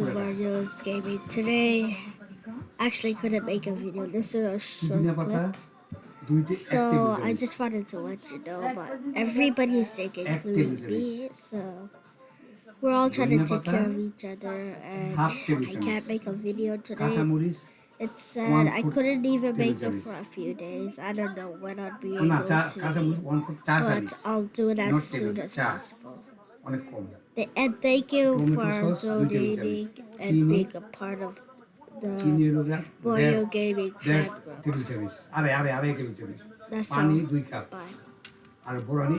to Mario's Gaming. Today, actually couldn't make a video. This is a short clip. So I just wanted to let you know, but everybody's sick, including me. So we're all trying to take care of each other, and I can't make a video today. It's sad. I couldn't even make it for a few days. I don't know when I'll be able to, but I'll do it as soon as possible. অনেক কম Th- And thank you Tomato for sauce, দুই table donating চামচ। and চিনি, being a part of চিনি the হলো গা Mario দেড় Gaming দেড় fan group. Table চামচ আড়াই আড়াই আড়াই টেবিল চামচ That's পানি all. দুই কাপ Bye. আর বোরানি